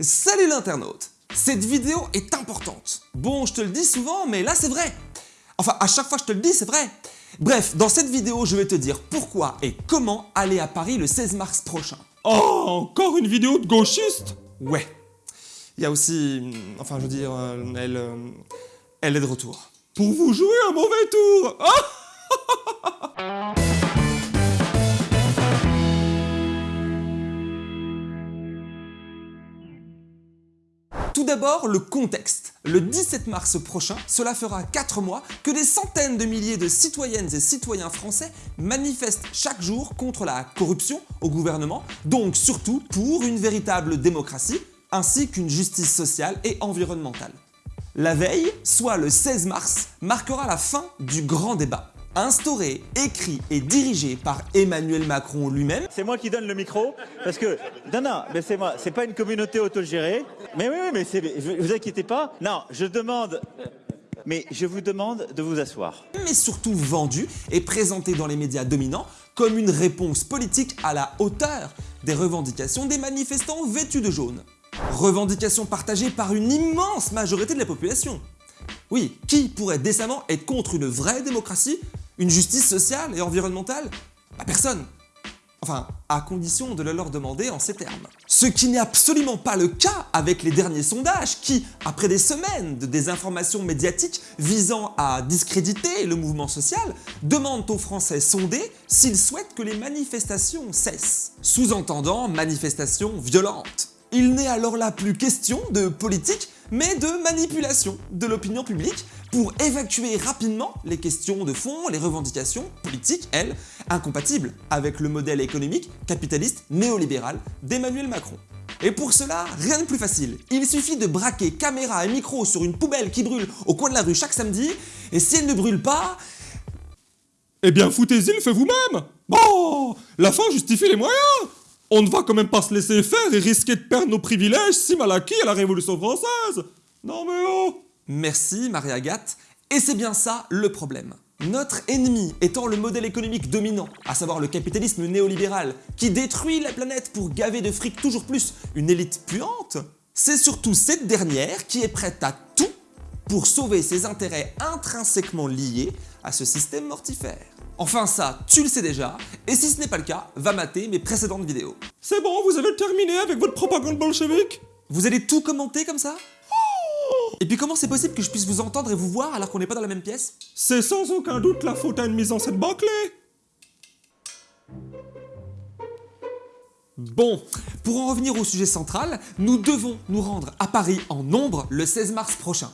Salut l'internaute Cette vidéo est importante. Bon, je te le dis souvent, mais là c'est vrai. Enfin, à chaque fois je te le dis, c'est vrai. Bref, dans cette vidéo, je vais te dire pourquoi et comment aller à Paris le 16 mars prochain. Oh, encore une vidéo de gauchiste? Ouais. Il y a aussi... Enfin, je veux dire, euh, elle... euh, elle est de retour. Pour vous jouer un mauvais tour Ah Tout d'abord, le contexte. Le 17 mars prochain, cela fera 4 mois que des centaines de milliers de citoyennes et citoyens français manifestent chaque jour contre la corruption au gouvernement, donc surtout pour une véritable démocratie, ainsi qu'une justice sociale et environnementale. La veille, soit le 16 mars, marquera la fin du grand débat. Instauré, écrit et dirigé par Emmanuel Macron lui-même, C'est moi qui donne le micro parce que non non mais c'est moi c'est pas une communauté autogérée mais oui oui mais c'est vous, vous inquiétez pas non je demande mais je vous demande de vous asseoir mais surtout vendu et présenté dans les médias dominants comme une réponse politique à la hauteur des revendications des manifestants vêtus de jaune. Revendications partagées par une immense majorité de la population. Oui, qui pourrait décemment être contre une vraie démocratie, une justice sociale et environnementale Bah personne Enfin, à condition de le leur demander en ces termes. Ce qui n'est absolument pas le cas avec les derniers sondages qui, après des semaines de désinformation médiatique visant à discréditer le mouvement social, demandent aux Français sondés s'ils souhaitent que les manifestations cessent. Sous-entendant manifestations violentes. Il n'est alors là plus question de politique, mais de manipulation de l'opinion publique pour évacuer rapidement les questions de fond, les revendications politiques, elles, incompatibles avec le modèle économique capitaliste néolibéral d'Emmanuel Macron. Et pour cela, rien de plus facile. Il suffit de braquer caméra et micro sur une poubelle qui brûle au coin de la rue chaque samedi, et si elle ne brûle pas, Eh bien, foutez-y le fait vous-même Bon La fin justifie les moyens On ne va quand même pas se laisser faire et risquer de perdre nos privilèges si mal acquis à la Révolution française Non mais oh Merci Marie-Agathe, et c'est bien ça le problème. Notre ennemi étant le modèle économique dominant, à savoir le capitalisme néolibéral, qui détruit la planète pour gaver de fric toujours plus une élite puante, c'est surtout cette dernière qui est prête à tout pour sauver ses intérêts intrinsèquement liés à ce système mortifère. Enfin ça, tu le sais déjà, et si ce n'est pas le cas, va mater mes précédentes vidéos. C'est bon, vous avez terminé avec votre propagande bolchevique? Vous allez tout commenter comme ça? Et puis comment c'est possible que je puisse vous entendre et vous voir alors qu'on n'est pas dans la même pièce? C'est sans aucun doute la faute à une mise en scène bâclée Bon, pour en revenir au sujet central, nous devons nous rendre à Paris en nombre le 16 mars prochain.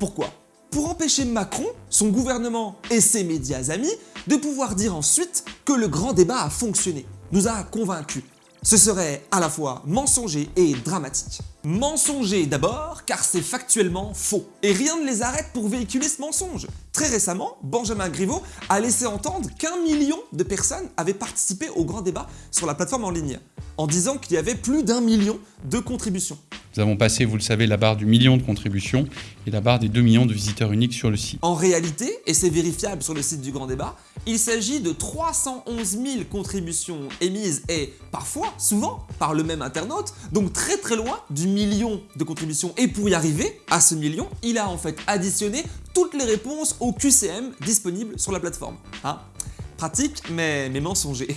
Pourquoi? Pour empêcher Macron, son gouvernement et ses médias amis de pouvoir dire ensuite que le grand débat a fonctionné, nous a convaincus. Ce serait à la fois mensonger et dramatique. Mensonger d'abord, car c'est factuellement faux. Et rien ne les arrête pour véhiculer ce mensonge. Très récemment, Benjamin Griveaux a laissé entendre qu'un million de personnes avaient participé au grand débat sur la plateforme en ligne, en disant qu'il y avait plus d'un million de contributions. Nous avons passé, vous le savez, la barre du million de contributions et la barre des 2 millions de visiteurs uniques sur le site. En réalité, et c'est vérifiable sur le site du Grand Débat, il s'agit de 311 000 contributions émises et parfois, souvent, par le même internaute, donc très très loin du million de contributions. Et pour y arriver à ce million, il a en fait additionné toutes les réponses au QCM disponibles sur la plateforme. Hein? Pratique, mais, mais mensonger.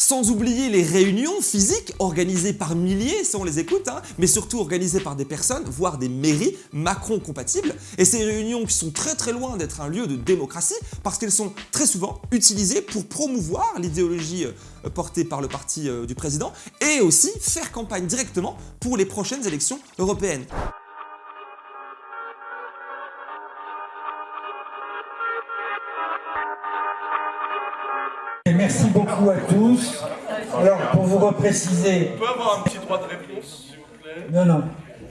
Sans oublier les réunions physiques organisées par milliers, si on les écoute, hein, mais surtout organisées par des personnes, voire des mairies Macron compatibles. Et ces réunions qui sont très très loin d'être un lieu de démocratie parce qu'elles sont très souvent utilisées pour promouvoir l'idéologie euh, portée par le parti euh, du président et aussi faire campagne directement pour les prochaines élections européennes. Repréciser, On peut avoir un petit droit de réponse, s'il vous plaît non, non,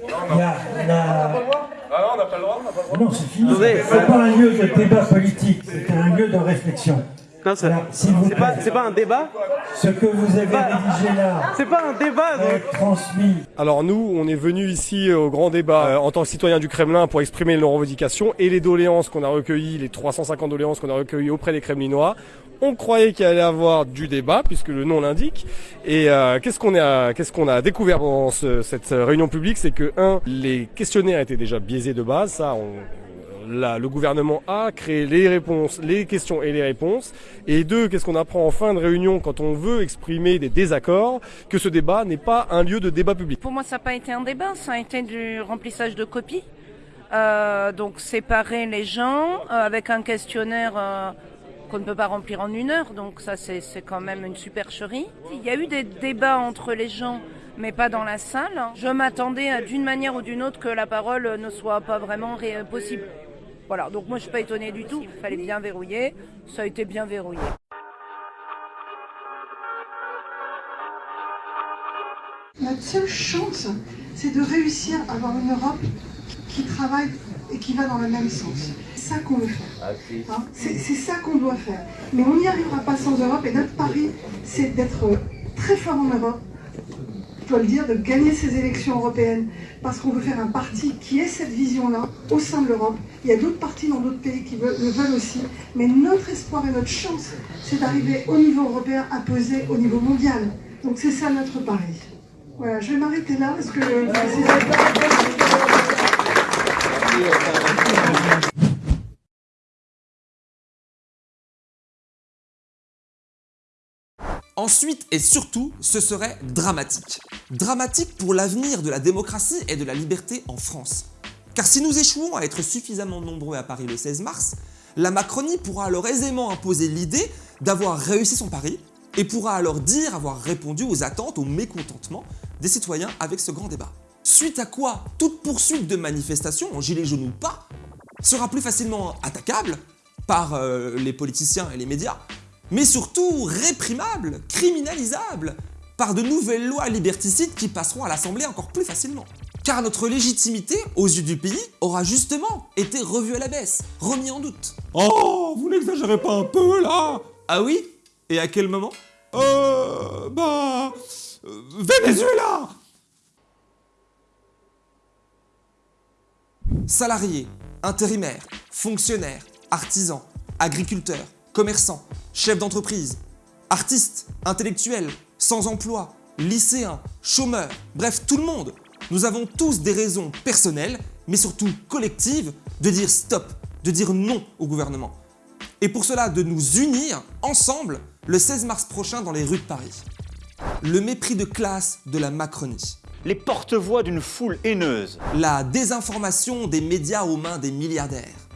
il y a la... Ah non, on n'a pas le droit, on n'a pas le droit. Non, c'est fini. C'est pas un lieu de débat politique, c'est un lieu de réflexion. Non, c'est Alors, s'il vous c'est pas, plaît. c'est pas un débat Ce que vous avez rédigé là C'est pas un débat va être transmis. Alors nous, on est venu ici au grand débat euh, en tant que citoyen du Kremlin pour exprimer nos revendications et les doléances qu'on a recueillies, les 350 doléances qu'on a recueillies auprès des Kremlinois. On croyait qu'il allait y avoir du débat puisque le nom l'indique. Et euh, qu'est-ce qu'on a, qu'est-ce qu'on a découvert pendant ce- cette réunion publique, c'est que un, les questionnaires étaient déjà biaisés de base. Ça, on, Le gouvernement a créé les réponses, les questions et les réponses. Et deux, qu'est-ce qu'on apprend en fin de réunion quand on veut exprimer des désaccords Que ce débat n'est pas un lieu de débat public? Pour moi, ça n'a pas été un débat, ça a été du remplissage de copies. Euh, donc séparer les gens euh, avec un questionnaire euh, qu'on ne peut pas remplir en une heure. Donc ça, c'est quand même une supercherie. Il y a eu des débats entre les gens, mais pas dans la salle. Je m'attendais d'une manière ou d'une autre que la parole ne soit pas vraiment possible. Voilà, donc moi je suis pas étonnée du tout. Il fallait bien verrouiller, ça a été bien verrouillé. Notre seule chance, c'est de réussir à avoir une Europe qui travaille et qui va dans le même sens. C'est ça qu'on veut faire. Hein, c'est c'est ça qu'on doit faire. Mais on n'y arrivera pas sans Europe et notre pari, c'est d'être très fort en Europe. Dois le dire, de gagner ces élections européennes parce qu'on veut faire un parti qui ait cette vision-là au sein de l'Europe. Il y a d'autres partis dans d'autres pays qui le veulent aussi. Mais notre espoir et notre chance, c'est d'arriver au niveau européen à peser au niveau mondial. Donc c'est ça notre pari. Voilà, je vais m'arrêter là parce que Ensuite et surtout, ce serait dramatique. Dramatique pour l'avenir de la démocratie et de la liberté en France. Car si nous échouons à être suffisamment nombreux à Paris le 16 mars, la Macronie pourra alors aisément imposer l'idée d'avoir réussi son pari et pourra alors dire avoir répondu aux attentes, au mécontentement des citoyens avec ce grand débat. Suite à quoi, toute poursuite de manifestation, en gilet jaune ou pas, sera plus facilement attaquable par euh, les politiciens et les médias, mais surtout réprimable, criminalisable, par de nouvelles lois liberticides qui passeront à l'Assemblée encore plus facilement. Car notre légitimité, aux yeux du pays, aura justement été revue à la baisse, remis en doute. Oh, vous n'exagérez pas un peu là Ah oui? Et à quel moment? Euh. Bah. euh, Venezuela Salariés, intérimaires, fonctionnaires, artisans, agriculteurs, commerçants, chefs d'entreprise, artistes, intellectuels, sans emploi, lycéens, chômeurs, bref tout le monde. Nous avons tous des raisons personnelles, mais surtout collectives, de dire stop, de dire non au gouvernement. Et pour cela de nous unir ensemble le 16 mars prochain dans les rues de Paris. Le mépris de classe de la Macronie. Les porte-voix d'une foule haineuse. La désinformation des médias aux mains des milliardaires.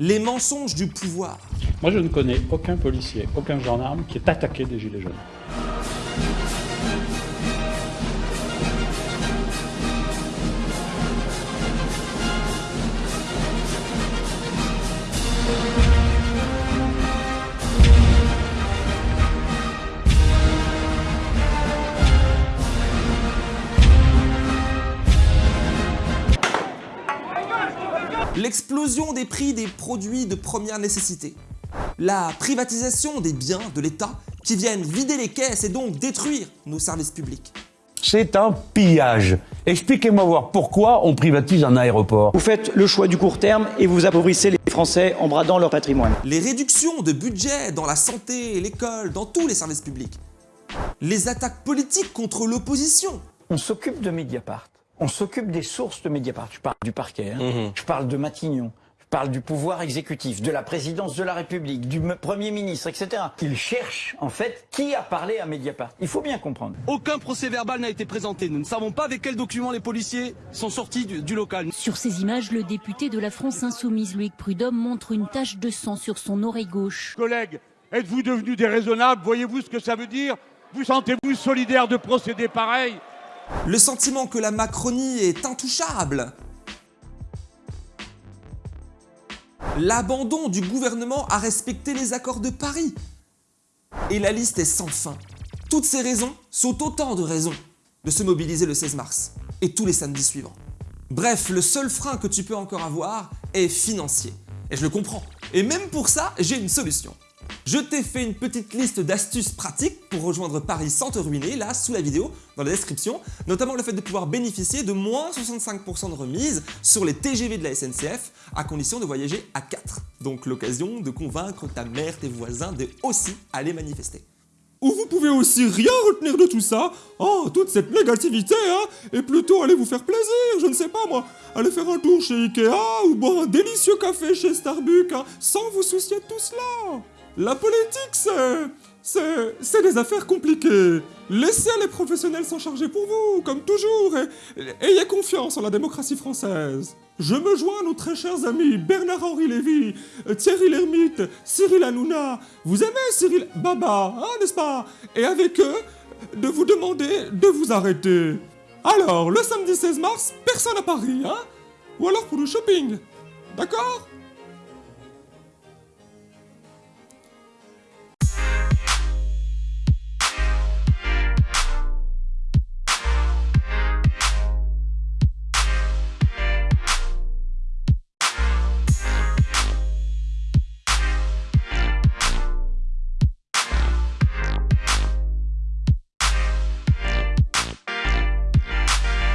Les mensonges du pouvoir. Moi, je ne connais aucun policier, aucun gendarme qui est attaqué des Gilets jaunes. L'explosion des prix des produits de première nécessité. La privatisation des biens de l'État qui viennent vider les caisses et donc détruire nos services publics. C'est un pillage. Expliquez-moi voir pourquoi on privatise un aéroport. Vous faites le choix du court terme et vous appauvrissez les Français en bradant leur patrimoine. Les réductions de budget dans la santé, l'école, dans tous les services publics. Les attaques politiques contre l'opposition. On s'occupe de Mediapart. On s'occupe des sources de Mediapart. Je parle du parquet, hein. je parle de Matignon, parle du pouvoir exécutif, de la présidence de la République, du Premier ministre, etc. Ils cherchent, en fait, qui a parlé à Mediapart. Il faut bien comprendre. Aucun procès verbal n'a été présenté. Nous ne savons pas avec quels documents les policiers sont sortis du, du local. Sur ces images, le député de la France Insoumise, Loïc Prudhomme, montre une tache de sang sur son oreille gauche. Collègues, êtes-vous devenus déraisonnables Voyez-vous ce que ça veut dire? Vous sentez-vous solidaire de procéder pareil? Le sentiment que la Macronie est intouchable? L'abandon du gouvernement à respecter les accords de Paris. Et la liste est sans fin. Toutes ces raisons sont autant de raisons de se mobiliser le 16 mars et tous les samedis suivants. Bref, le seul frein que tu peux encore avoir est financier. Et je le comprends. Et même pour ça, j'ai une solution. Je t'ai fait une petite liste d'astuces pratiques pour rejoindre Paris sans te ruiner, là, sous la vidéo, dans la description, notamment le fait de pouvoir bénéficier de moins 65% de remise sur les TGV de la SNCF, à condition de voyager à 4. Donc l'occasion de convaincre ta mère, tes voisins de aussi aller manifester. Ou vous pouvez aussi rien retenir de tout ça, oh, toute cette négativité, hein, et plutôt aller vous faire plaisir, je ne sais pas moi, aller faire un tour chez Ikea, ou boire un délicieux café chez Starbucks, hein, sans vous soucier de tout cela. La politique, c'est... c'est... c'est des affaires compliquées. Laissez les professionnels s'en charger pour vous, comme toujours, et ayez confiance en la démocratie française. Je me joins à nos très chers amis Bernard-Henri Lévy, Thierry Lhermitte, Cyril Hanouna. Vous aimez Cyril Baba, hein, n'est-ce pas? Et avec eux, de vous demander de vous arrêter. Alors, le samedi 16 mars, personne à Paris, hein? Ou alors pour le shopping. D'accord?